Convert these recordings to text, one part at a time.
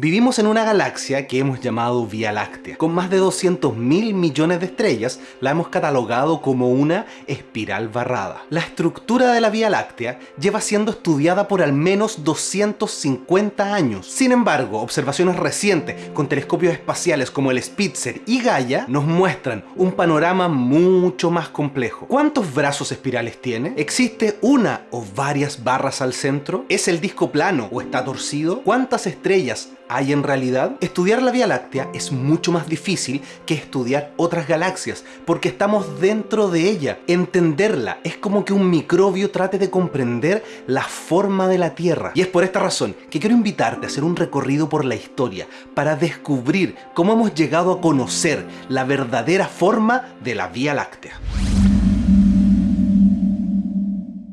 Vivimos en una galaxia que hemos llamado Vía Láctea. Con más de 200 mil millones de estrellas, la hemos catalogado como una espiral barrada. La estructura de la Vía Láctea lleva siendo estudiada por al menos 250 años. Sin embargo, observaciones recientes con telescopios espaciales como el Spitzer y Gaia nos muestran un panorama mucho más complejo. ¿Cuántos brazos espirales tiene? ¿Existe una o varias barras al centro? ¿Es el disco plano o está torcido? ¿Cuántas estrellas hay en realidad? Estudiar la Vía Láctea es mucho más difícil que estudiar otras galaxias, porque estamos dentro de ella. Entenderla es como que un microbio trate de comprender la forma de la Tierra. Y es por esta razón que quiero invitarte a hacer un recorrido por la historia para descubrir cómo hemos llegado a conocer la verdadera forma de la Vía Láctea.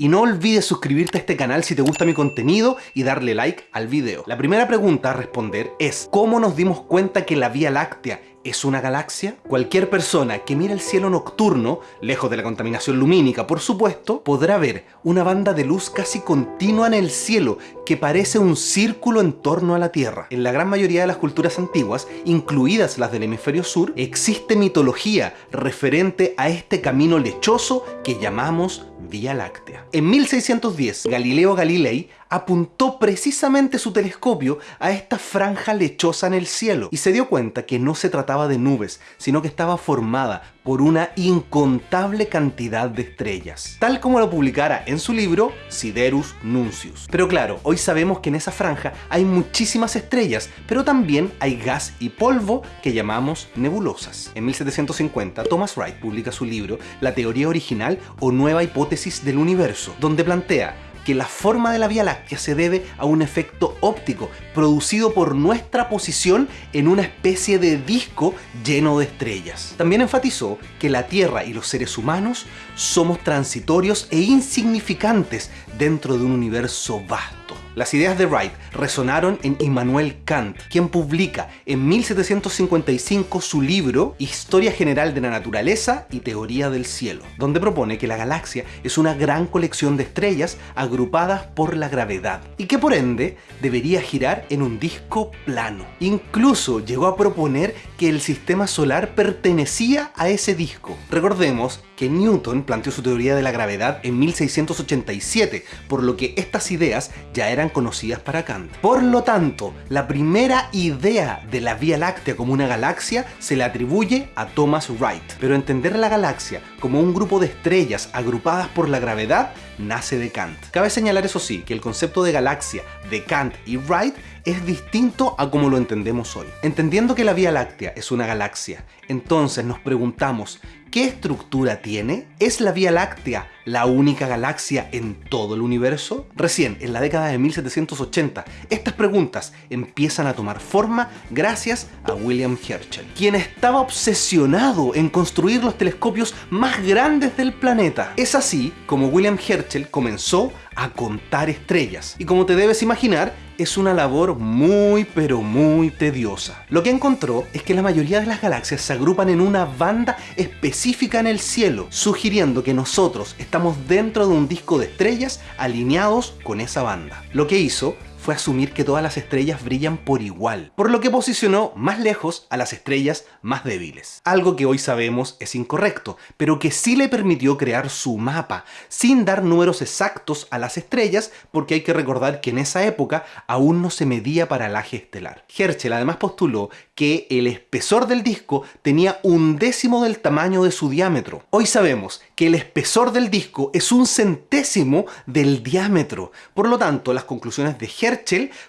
Y no olvides suscribirte a este canal si te gusta mi contenido y darle like al video. La primera pregunta a responder es ¿Cómo nos dimos cuenta que la Vía Láctea ¿Es una galaxia? Cualquier persona que mire el cielo nocturno, lejos de la contaminación lumínica por supuesto, podrá ver una banda de luz casi continua en el cielo que parece un círculo en torno a la Tierra. En la gran mayoría de las culturas antiguas, incluidas las del hemisferio sur, existe mitología referente a este camino lechoso que llamamos Vía Láctea. En 1610, Galileo Galilei apuntó precisamente su telescopio a esta franja lechosa en el cielo y se dio cuenta que no se trataba de nubes, sino que estaba formada por una incontable cantidad de estrellas, tal como lo publicara en su libro Siderus Nuncius. Pero claro, hoy sabemos que en esa franja hay muchísimas estrellas, pero también hay gas y polvo que llamamos nebulosas. En 1750, Thomas Wright publica su libro La teoría original o nueva hipótesis del universo, donde plantea que la forma de la Vía Láctea se debe a un efecto óptico producido por nuestra posición en una especie de disco lleno de estrellas. También enfatizó que la Tierra y los seres humanos somos transitorios e insignificantes dentro de un universo vasto. Las ideas de Wright resonaron en Immanuel Kant, quien publica en 1755 su libro Historia General de la Naturaleza y Teoría del Cielo, donde propone que la galaxia es una gran colección de estrellas agrupadas por la gravedad y que por ende debería girar en un disco plano. Incluso llegó a proponer que el sistema solar pertenecía a ese disco. Recordemos que Newton planteó su teoría de la gravedad en 1687, por lo que estas ideas ya eran conocidas para Kant. Por lo tanto, la primera idea de la Vía Láctea como una galaxia se le atribuye a Thomas Wright. Pero entender la galaxia como un grupo de estrellas agrupadas por la gravedad nace de Kant. Cabe señalar eso sí, que el concepto de galaxia de Kant y Wright es distinto a como lo entendemos hoy. Entendiendo que la Vía Láctea es una galaxia, entonces nos preguntamos, ¿qué estructura tiene? ¿Es la Vía Láctea la única galaxia en todo el universo? Recién, en la década de 1780, estas preguntas empiezan a tomar forma gracias a William Herschel, quien estaba obsesionado en construir los telescopios más grandes del planeta. Es así como William Herschel comenzó a contar estrellas. Y como te debes imaginar, es una labor muy pero muy tediosa. Lo que encontró es que la mayoría de las galaxias se agrupan en una banda específica en el cielo, sugiriendo que nosotros estamos dentro de un disco de estrellas alineados con esa banda. Lo que hizo fue asumir que todas las estrellas brillan por igual, por lo que posicionó más lejos a las estrellas más débiles. Algo que hoy sabemos es incorrecto, pero que sí le permitió crear su mapa, sin dar números exactos a las estrellas, porque hay que recordar que en esa época aún no se medía paralaje estelar. Herschel además postuló que el espesor del disco tenía un décimo del tamaño de su diámetro. Hoy sabemos que el espesor del disco es un centésimo del diámetro, por lo tanto las conclusiones de Herschel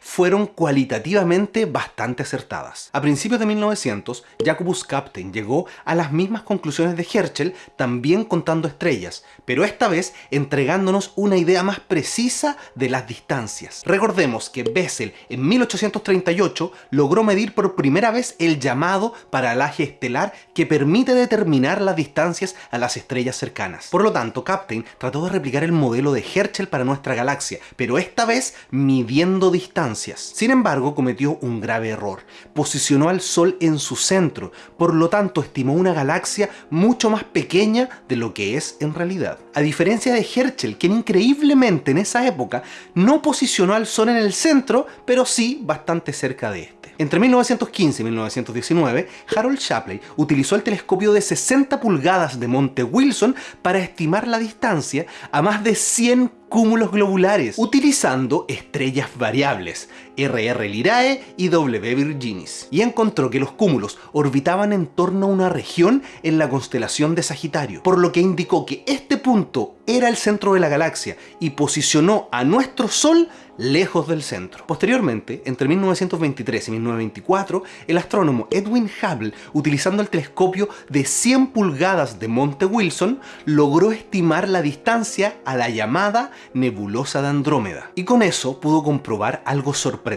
fueron cualitativamente bastante acertadas. A principios de 1900, Jacobus Captain llegó a las mismas conclusiones de Herschel, también contando estrellas, pero esta vez entregándonos una idea más precisa de las distancias. Recordemos que Bessel en 1838 logró medir por primera vez el llamado paralaje estelar que permite determinar las distancias a las estrellas cercanas. Por lo tanto, Captain trató de replicar el modelo de Herschel para nuestra galaxia, pero esta vez midiendo distancias. Sin embargo, cometió un grave error. Posicionó al Sol en su centro, por lo tanto estimó una galaxia mucho más pequeña de lo que es en realidad. A diferencia de Herschel, quien increíblemente en esa época no posicionó al Sol en el centro, pero sí bastante cerca de este. Entre 1915 y 1919, Harold Shapley utilizó el telescopio de 60 pulgadas de Monte Wilson para estimar la distancia a más de 100 cúmulos globulares, utilizando estrellas variables, RR Lirae y W Virginis, y encontró que los cúmulos orbitaban en torno a una región en la constelación de Sagitario, por lo que indicó que este punto era el centro de la galaxia y posicionó a nuestro Sol lejos del centro. Posteriormente, entre 1923 y 1924, el astrónomo Edwin Hubble, utilizando el telescopio de 100 pulgadas de Monte Wilson, logró estimar la distancia a la llamada nebulosa de Andrómeda. Y con eso pudo comprobar algo sorprendente.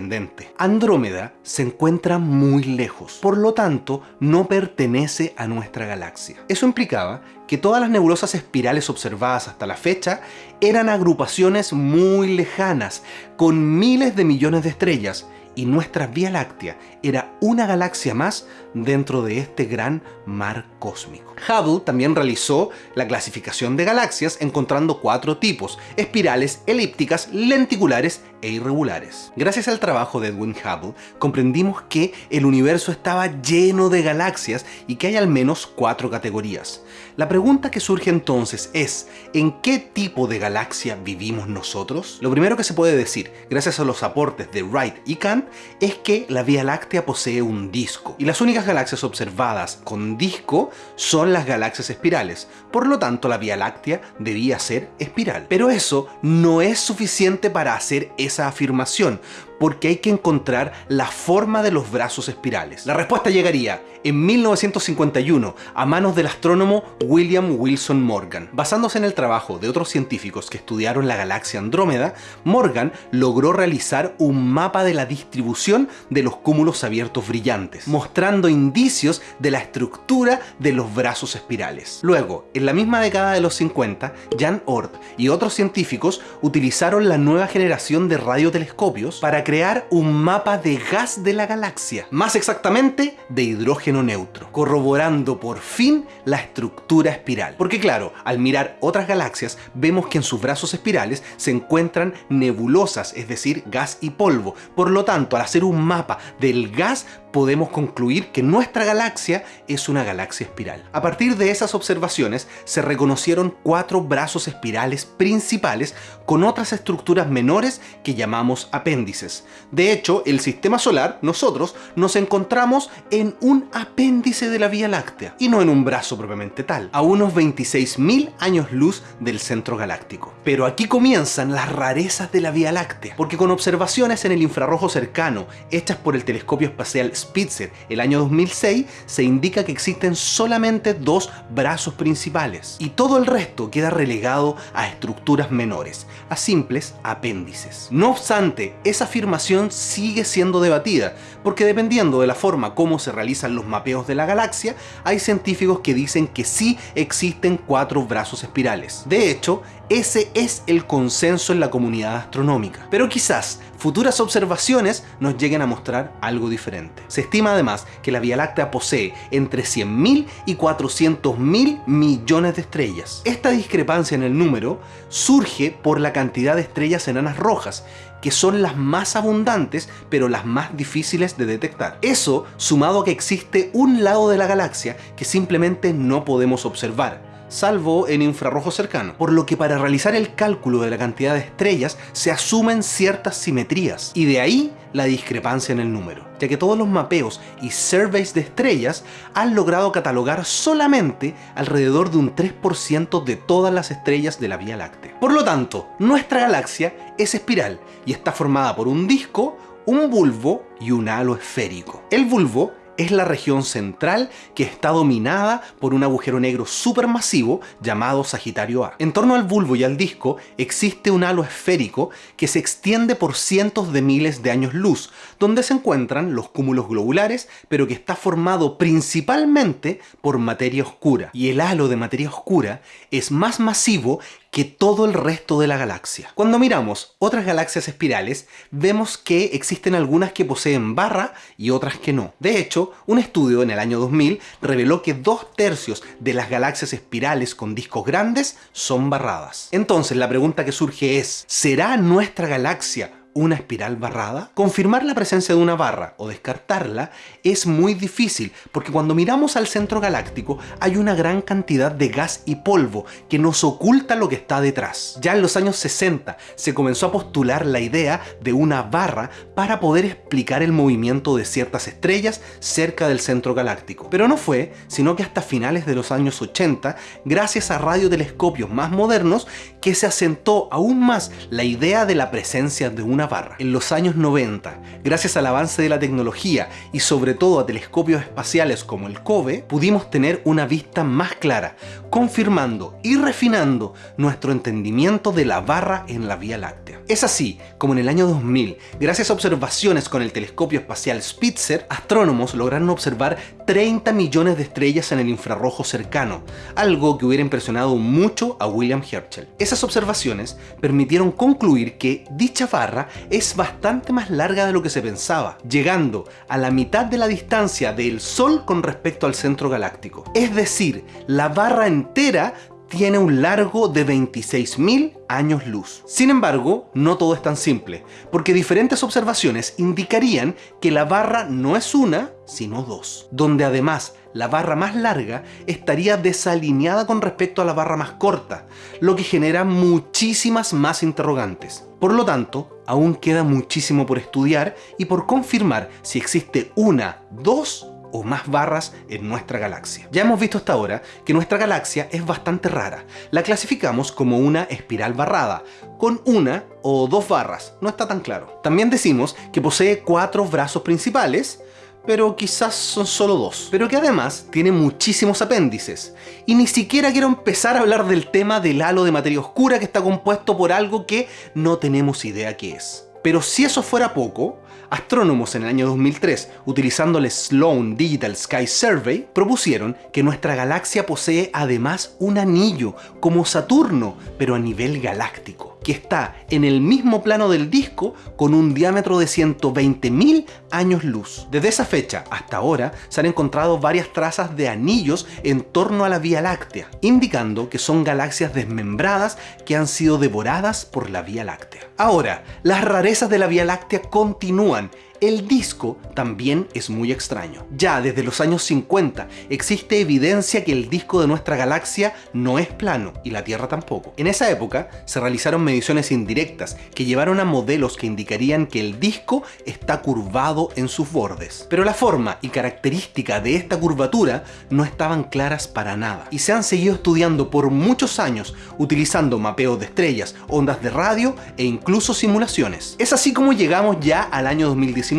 Andrómeda se encuentra muy lejos, por lo tanto no pertenece a nuestra galaxia. Eso implicaba que todas las nebulosas espirales observadas hasta la fecha eran agrupaciones muy lejanas, con miles de millones de estrellas, y nuestra Vía Láctea era una galaxia más dentro de este gran mar cósmico. Hubble también realizó la clasificación de galaxias encontrando cuatro tipos, espirales, elípticas, lenticulares e irregulares. Gracias al trabajo de Edwin Hubble, comprendimos que el universo estaba lleno de galaxias y que hay al menos cuatro categorías. La pregunta que surge entonces es, ¿en qué tipo de galaxia vivimos nosotros? Lo primero que se puede decir, gracias a los aportes de Wright y Kant, es que la Vía Láctea posee un disco, y las únicas galaxias observadas con disco son las galaxias espirales, por lo tanto la Vía Láctea debía ser espiral. Pero eso no es suficiente para hacer esa afirmación, porque hay que encontrar la forma de los brazos espirales. La respuesta llegaría en 1951 a manos del astrónomo William Wilson Morgan. Basándose en el trabajo de otros científicos que estudiaron la galaxia Andrómeda, Morgan logró realizar un mapa de la distribución de los cúmulos abiertos brillantes, mostrando indicios de la estructura de los brazos espirales. Luego, en la misma década de los 50, Jan Oort y otros científicos utilizaron la nueva generación de radiotelescopios para crear un mapa de gas de la galaxia, más exactamente de hidrógeno neutro, corroborando por fin la estructura espiral. Porque claro, al mirar otras galaxias vemos que en sus brazos espirales se encuentran nebulosas, es decir, gas y polvo. Por lo tanto, al hacer un mapa del gas podemos concluir que nuestra galaxia es una galaxia espiral. A partir de esas observaciones se reconocieron cuatro brazos espirales principales con otras estructuras menores que llamamos apéndices. De hecho, el sistema solar, nosotros, nos encontramos en un apéndice de la Vía Láctea y no en un brazo propiamente tal, a unos 26.000 años luz del centro galáctico. Pero aquí comienzan las rarezas de la Vía Láctea, porque con observaciones en el infrarrojo cercano hechas por el telescopio espacial Spitzer el año 2006 se indica que existen solamente dos brazos principales y todo el resto queda relegado a estructuras menores, a simples apéndices. No obstante, esa afirmación sigue siendo debatida, porque dependiendo de la forma como se realizan los mapeos de la galaxia, hay científicos que dicen que sí existen cuatro brazos espirales. De hecho, ese es el consenso en la comunidad astronómica. Pero quizás futuras observaciones nos lleguen a mostrar algo diferente. Se estima además que la Vía Láctea posee entre 100.000 y 400.000 millones de estrellas. Esta discrepancia en el número surge por la cantidad de estrellas enanas rojas, que son las más abundantes pero las más difíciles de detectar. Eso sumado a que existe un lado de la galaxia que simplemente no podemos observar salvo en infrarrojo cercano, por lo que para realizar el cálculo de la cantidad de estrellas se asumen ciertas simetrías, y de ahí la discrepancia en el número, ya que todos los mapeos y surveys de estrellas han logrado catalogar solamente alrededor de un 3% de todas las estrellas de la Vía Láctea. Por lo tanto, nuestra galaxia es espiral y está formada por un disco, un bulbo y un halo esférico. El bulbo es la región central que está dominada por un agujero negro supermasivo llamado Sagitario A. En torno al bulbo y al disco existe un halo esférico que se extiende por cientos de miles de años luz, donde se encuentran los cúmulos globulares, pero que está formado principalmente por materia oscura. Y el halo de materia oscura es más masivo que todo el resto de la galaxia. Cuando miramos otras galaxias espirales, vemos que existen algunas que poseen barra y otras que no. De hecho, un estudio en el año 2000 reveló que dos tercios de las galaxias espirales con discos grandes son barradas. Entonces la pregunta que surge es, ¿será nuestra galaxia una espiral barrada? Confirmar la presencia de una barra o descartarla es muy difícil porque cuando miramos al centro galáctico hay una gran cantidad de gas y polvo que nos oculta lo que está detrás. Ya en los años 60 se comenzó a postular la idea de una barra para poder explicar el movimiento de ciertas estrellas cerca del centro galáctico. Pero no fue, sino que hasta finales de los años 80, gracias a radiotelescopios más modernos, que se asentó aún más la idea de la presencia de una barra. En los años 90, gracias al avance de la tecnología y sobre todo a telescopios espaciales como el COBE, pudimos tener una vista más clara, confirmando y refinando nuestro entendimiento de la barra en la Vía Láctea. Es así como en el año 2000, gracias a observaciones con el telescopio espacial Spitzer, astrónomos lograron observar 30 millones de estrellas en el infrarrojo cercano, algo que hubiera impresionado mucho a William Herschel. Esas observaciones permitieron concluir que dicha barra es bastante más larga de lo que se pensaba, llegando a la mitad de la distancia del Sol con respecto al centro galáctico. Es decir, la barra entera tiene un largo de 26.000 años luz. Sin embargo, no todo es tan simple, porque diferentes observaciones indicarían que la barra no es una, sino dos, donde además la barra más larga estaría desalineada con respecto a la barra más corta, lo que genera muchísimas más interrogantes. Por lo tanto, aún queda muchísimo por estudiar y por confirmar si existe una, dos o más barras en nuestra galaxia. Ya hemos visto hasta ahora que nuestra galaxia es bastante rara. La clasificamos como una espiral barrada, con una o dos barras, no está tan claro. También decimos que posee cuatro brazos principales, pero quizás son solo dos. Pero que además tiene muchísimos apéndices. Y ni siquiera quiero empezar a hablar del tema del halo de materia oscura que está compuesto por algo que no tenemos idea qué es. Pero si eso fuera poco, astrónomos en el año 2003, utilizando el Sloan Digital Sky Survey, propusieron que nuestra galaxia posee además un anillo, como Saturno, pero a nivel galáctico que está en el mismo plano del disco con un diámetro de 120.000 años luz. Desde esa fecha hasta ahora se han encontrado varias trazas de anillos en torno a la Vía Láctea, indicando que son galaxias desmembradas que han sido devoradas por la Vía Láctea. Ahora, las rarezas de la Vía Láctea continúan el disco también es muy extraño. Ya desde los años 50 existe evidencia que el disco de nuestra galaxia no es plano y la Tierra tampoco. En esa época se realizaron mediciones indirectas que llevaron a modelos que indicarían que el disco está curvado en sus bordes. Pero la forma y característica de esta curvatura no estaban claras para nada y se han seguido estudiando por muchos años utilizando mapeos de estrellas, ondas de radio e incluso simulaciones. Es así como llegamos ya al año 2019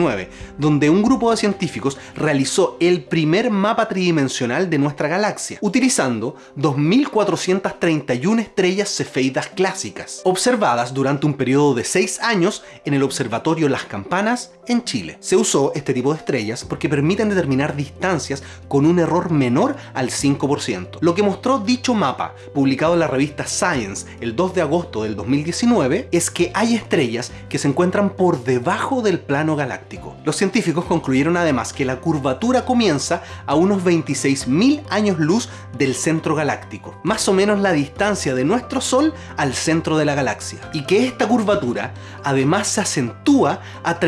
donde un grupo de científicos realizó el primer mapa tridimensional de nuestra galaxia, utilizando 2.431 estrellas cefeidas clásicas, observadas durante un periodo de 6 años en el Observatorio Las Campanas en Chile. Se usó este tipo de estrellas porque permiten determinar distancias con un error menor al 5%. Lo que mostró dicho mapa, publicado en la revista Science el 2 de agosto del 2019, es que hay estrellas que se encuentran por debajo del plano galáctico los científicos concluyeron además que la curvatura comienza a unos 26.000 años luz del centro galáctico, más o menos la distancia de nuestro Sol al centro de la galaxia, y que esta curvatura además se acentúa a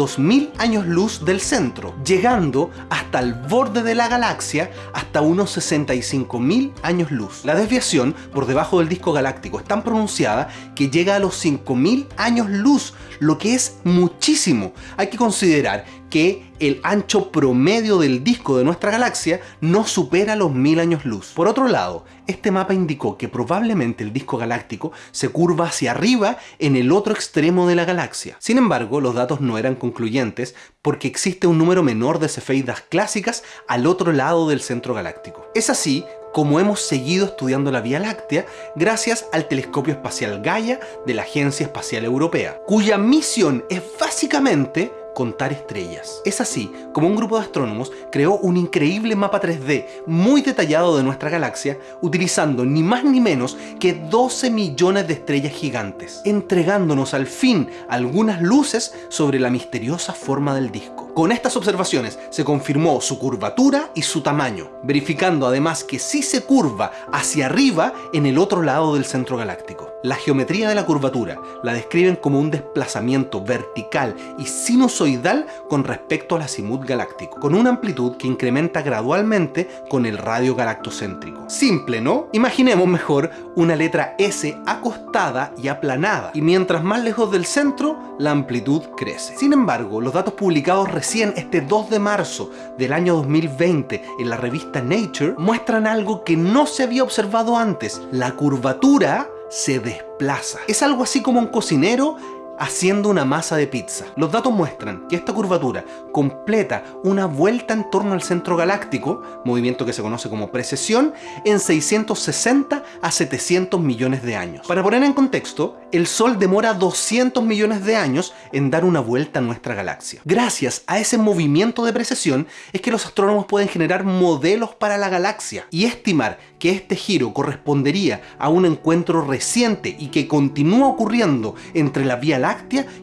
32.000 años luz del centro, llegando hasta el borde de la galaxia hasta unos 65.000 años luz. La desviación por debajo del disco galáctico es tan pronunciada que llega a los 5.000 años luz, lo que es muchísimo. Hay que considerar que el ancho promedio del disco de nuestra galaxia no supera los mil años luz. Por otro lado, este mapa indicó que probablemente el disco galáctico se curva hacia arriba en el otro extremo de la galaxia. Sin embargo, los datos no eran concluyentes porque existe un número menor de cefeidas clásicas al otro lado del centro galáctico. Es así como hemos seguido estudiando la Vía Láctea gracias al telescopio espacial Gaia de la Agencia Espacial Europea, cuya misión es básicamente contar estrellas. Es así como un grupo de astrónomos creó un increíble mapa 3D muy detallado de nuestra galaxia utilizando ni más ni menos que 12 millones de estrellas gigantes, entregándonos al fin algunas luces sobre la misteriosa forma del disco. Con estas observaciones se confirmó su curvatura y su tamaño, verificando además que sí se curva hacia arriba en el otro lado del centro galáctico. La geometría de la curvatura la describen como un desplazamiento vertical y sinusoidal con respecto al azimut galáctico, con una amplitud que incrementa gradualmente con el radio galactocéntrico. Simple, ¿no? Imaginemos mejor una letra S acostada y aplanada, y mientras más lejos del centro, la amplitud crece. Sin embargo, los datos publicados recién este 2 de marzo del año 2020 en la revista Nature muestran algo que no se había observado antes. La curvatura se desplaza. Es algo así como un cocinero haciendo una masa de pizza. Los datos muestran que esta curvatura completa una vuelta en torno al centro galáctico, movimiento que se conoce como precesión, en 660 a 700 millones de años. Para poner en contexto, el Sol demora 200 millones de años en dar una vuelta a nuestra galaxia. Gracias a ese movimiento de precesión es que los astrónomos pueden generar modelos para la galaxia y estimar que este giro correspondería a un encuentro reciente y que continúa ocurriendo entre la Vía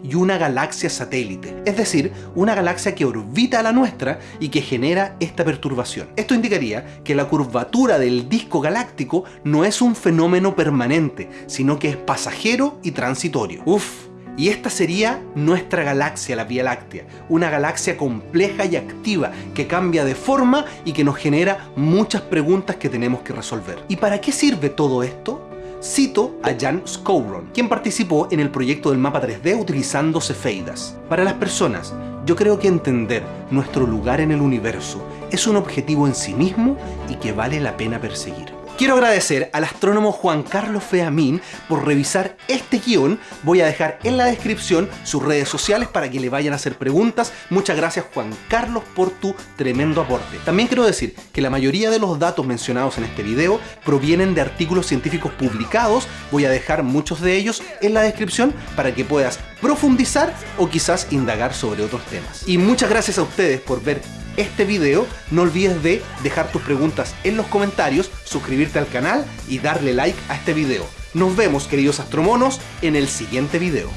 Y una galaxia satélite, es decir, una galaxia que orbita a la nuestra y que genera esta perturbación. Esto indicaría que la curvatura del disco galáctico no es un fenómeno permanente, sino que es pasajero y transitorio. Uf, y esta sería nuestra galaxia, la Vía Láctea. Una galaxia compleja y activa que cambia de forma y que nos genera muchas preguntas que tenemos que resolver. ¿Y para qué sirve todo esto? Cito a Jan Skowron, quien participó en el proyecto del mapa 3D utilizando cefeidas. Para las personas, yo creo que entender nuestro lugar en el universo es un objetivo en sí mismo y que vale la pena perseguir. Quiero agradecer al astrónomo Juan Carlos Feamín por revisar este guion. Voy a dejar en la descripción sus redes sociales para que le vayan a hacer preguntas. Muchas gracias Juan Carlos por tu tremendo aporte. También quiero decir que la mayoría de los datos mencionados en este video provienen de artículos científicos publicados. Voy a dejar muchos de ellos en la descripción para que puedas profundizar o quizás indagar sobre otros temas. Y muchas gracias a ustedes por ver este video, no olvides de dejar tus preguntas en los comentarios, suscribirte al canal y darle like a este video. Nos vemos, queridos astromonos, en el siguiente video.